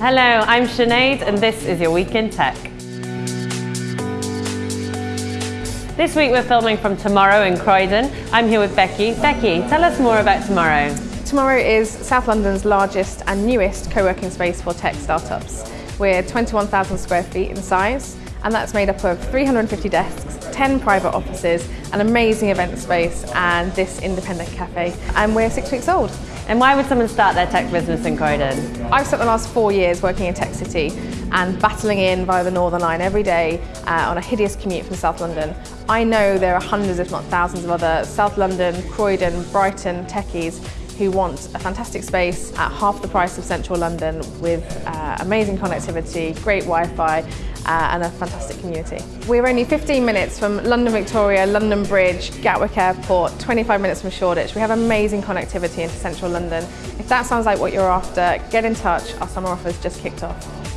Hello, I'm Sinead and this is your Week in Tech. This week we're filming from Tomorrow in Croydon. I'm here with Becky. Becky, tell us more about Tomorrow. Tomorrow is South London's largest and newest co-working space for tech startups. We're 21,000 square feet in size and that's made up of 350 desks, 10 private offices, an amazing event space and this independent cafe. And we're six weeks old. And why would someone start their tech business in Croydon? I've spent the last four years working in Tech City and battling in via the Northern Line every day uh, on a hideous commute from South London. I know there are hundreds if not thousands of other South London, Croydon, Brighton techies who want a fantastic space at half the price of central London with uh, amazing connectivity, great Wi-Fi uh, and a fantastic community. We're only 15 minutes from London Victoria, London Bridge, Gatwick Airport, 25 minutes from Shoreditch. We have amazing connectivity into central London. If that sounds like what you're after, get in touch. Our summer offer's just kicked off.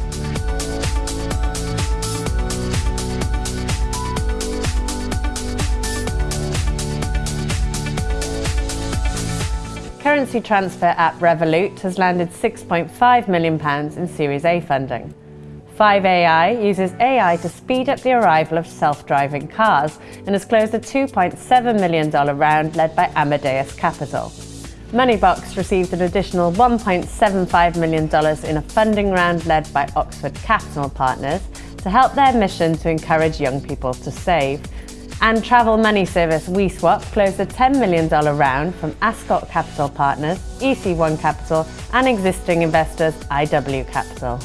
Currency transfer app Revolut has landed £6.5 million in Series A funding. 5AI uses AI to speed up the arrival of self-driving cars and has closed a $2.7 million round led by Amadeus Capital. Moneybox received an additional $1.75 million in a funding round led by Oxford Capital Partners to help their mission to encourage young people to save and travel money service WeSwap closed a $10 million round from Ascot Capital Partners, EC1 Capital and existing investors IW Capital.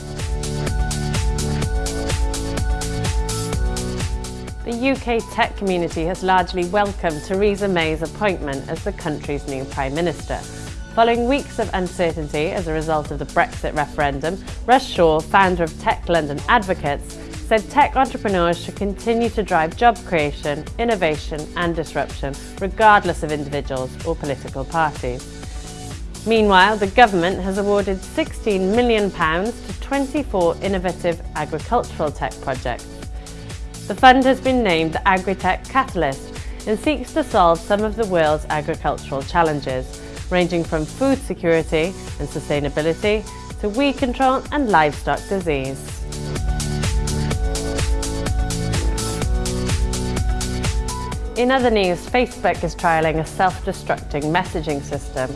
The UK tech community has largely welcomed Theresa May's appointment as the country's new Prime Minister. Following weeks of uncertainty as a result of the Brexit referendum, Russ Shaw, founder of Tech London Advocates, said tech entrepreneurs should continue to drive job creation, innovation and disruption, regardless of individuals or political parties. Meanwhile, the government has awarded £16 million to 24 innovative agricultural tech projects. The fund has been named the Agritech Catalyst and seeks to solve some of the world's agricultural challenges, ranging from food security and sustainability to weed control and livestock disease. In other news, Facebook is trialling a self-destructing messaging system.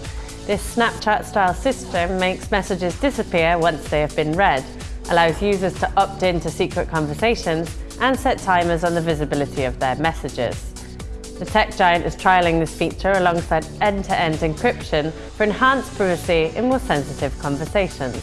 This Snapchat-style system makes messages disappear once they have been read, allows users to opt in to secret conversations and set timers on the visibility of their messages. The tech giant is trialling this feature alongside end-to-end -end encryption for enhanced privacy in more sensitive conversations.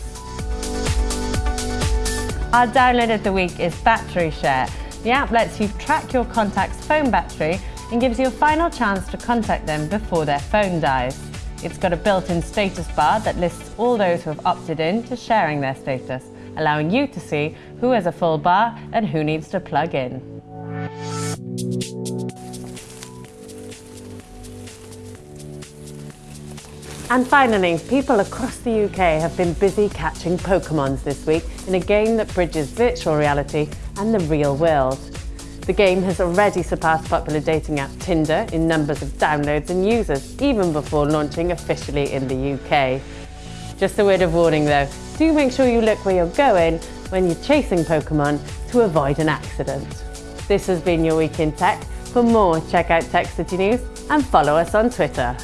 Our download of the week is Battery Share, the app lets you track your contact's phone battery and gives you a final chance to contact them before their phone dies. It's got a built-in status bar that lists all those who have opted in to sharing their status, allowing you to see who has a full bar and who needs to plug in. And finally, people across the UK have been busy catching Pokemons this week in a game that bridges virtual reality and the real world. The game has already surpassed popular dating app Tinder in numbers of downloads and users, even before launching officially in the UK. Just a word of warning though, do make sure you look where you're going when you're chasing Pokemon to avoid an accident. This has been your Week in Tech. For more, check out Tech City News and follow us on Twitter.